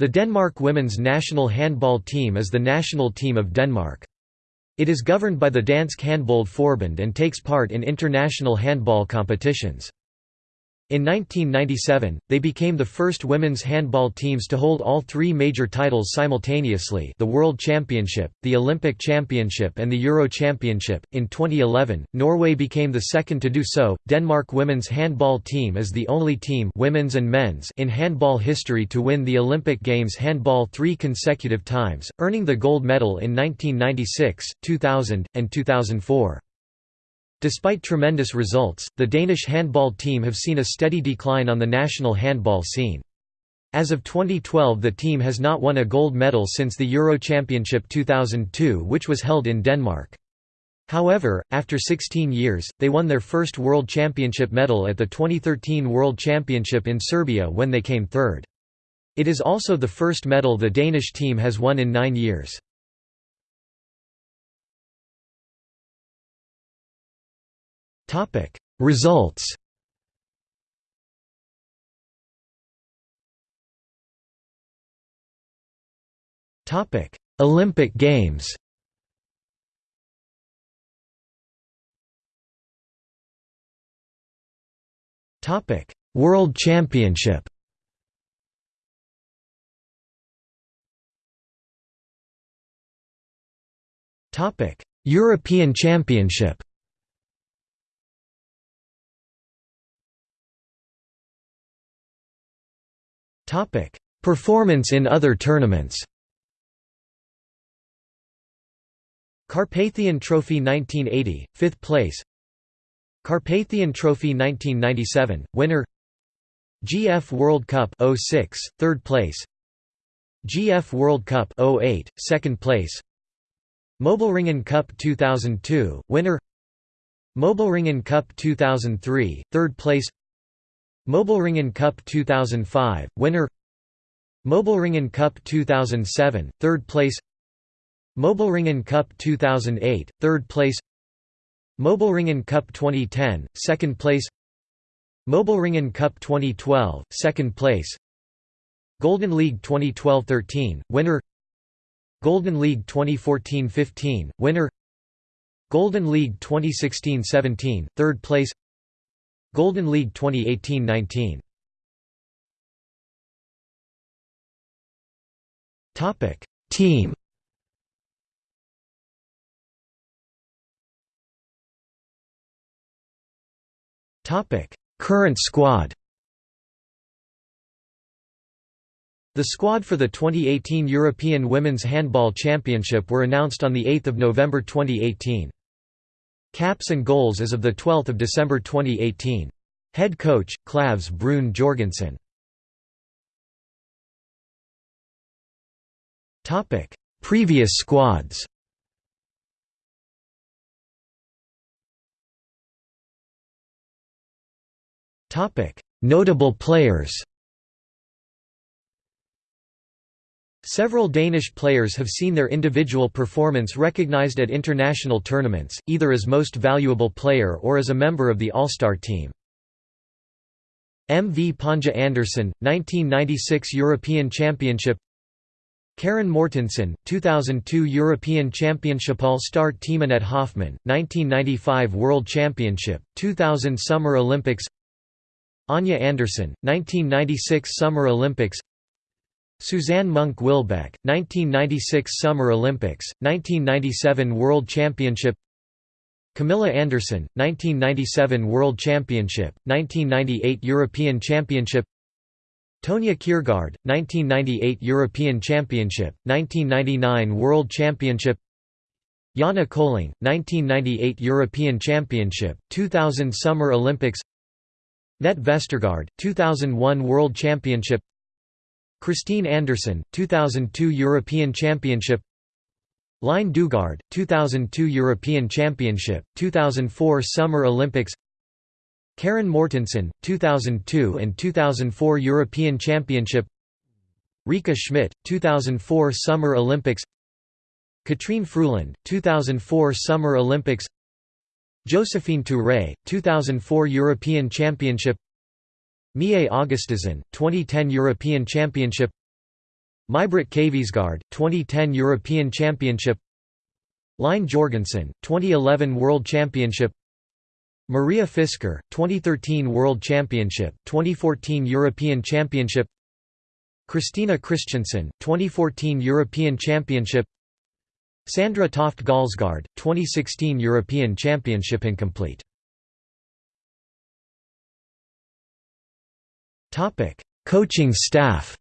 The Denmark women's national handball team is the national team of Denmark. It is governed by the Dansk Handbold Forbund and takes part in international handball competitions. In 1997, they became the first women's handball teams to hold all three major titles simultaneously the World Championship, the Olympic Championship and the Euro Championship. In 2011, Norway became the second to do so. Denmark women's handball team is the only team women's and men's in handball history to win the Olympic Games handball three consecutive times, earning the gold medal in 1996, 2000, and 2004. Despite tremendous results, the Danish handball team have seen a steady decline on the national handball scene. As of 2012 the team has not won a gold medal since the Euro Championship 2002 which was held in Denmark. However, after 16 years, they won their first World Championship medal at the 2013 World Championship in Serbia when they came third. It is also the first medal the Danish team has won in nine years. Topic. Results Topic. Olympic Games Topic. World Championship Topic. European Championship Performance in other tournaments. Carpathian Trophy 1980, 5th place. Carpathian Trophy 1997, winner. GF World Cup 06, 3rd place. GF World Cup 08, 2nd place. Mobilringen Cup 2002, winner. Mobilringen Cup 2003, 3rd place Mobilringen Cup 2005, winner. Mobilringen Cup 2007, 3rd place. Mobilringen Cup 2008, 3rd place. Mobilringen Cup 2010, 2nd place. Mobilringen Cup 2012, 2nd place. Golden League 2012-13, winner. Golden League 2014-15, winner. Golden League 2016-17, 3rd place Golden League 2018–19 Topic Team. Topic Current squad. The squad for the 2018 European Women's Handball Championship were announced on 8 November 2018. Caps and goals as of 12 December 2018. Head coach, Klavs Bruun Jorgensen. Previous squads. Notable players Several Danish players have seen their individual performance recognized at international tournaments, either as most valuable player or as a member of the All-Star team. M. V. Panja Andersen, 1996 European Championship Karin Mortensen, 2002 European Championship All-Star team Annette Hoffmann, 1995 World Championship, 2000 Summer Olympics Anja Andersen, 1996 Summer Olympics Susanne Munk Wilbek, 1996 Summer Olympics, 1997 World Championship Camilla Andersen, 1997 World Championship, 1998 European Championship Tonje Kjærgaard, 1998 European Championship, 1999 World Championship Janne Kolling, 1998 European Championship, 2000 Summer Olympics Net Vestergaard, 2001 World Championship Kristine Andersen, 2002 European Championship Line Daugaard, 2002 European Championship, 2004 Summer Olympics Karin Mortensen, 2002 and 2004 European Championship Rikke Schmidt, 2004 Summer Olympics Katrine Fruelund, 2004 Summer Olympics Josephine Touray, 2004 European Championship Mie Augustsson, 2010 European Championship. Maibritt Kviesgaard, 2010 European Championship. Line Jorgensen, 2011 World Championship. Maria Fisker, 2013 World Championship, 2014 European Championship. Kristina Kristiansen, 2014 European Championship. Sandra Toft Galsgaard, 2016 European Championship incomplete. Topic: Coaching staff.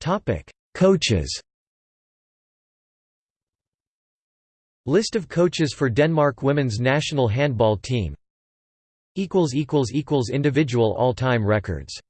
Topic: Coaches. List of coaches for Denmark women's national handball team. equals equals equals individual all-time records